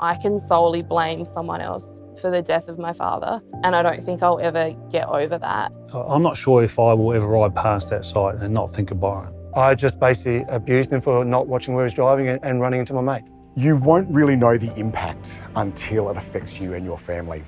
I can solely blame someone else for the death of my father, and I don't think I'll ever get over that. I'm not sure if I will ever ride past that site and not think of Byron. I just basically abused him for not watching where he was driving and, and running into my mate. You won't really know the impact until it affects you and your family.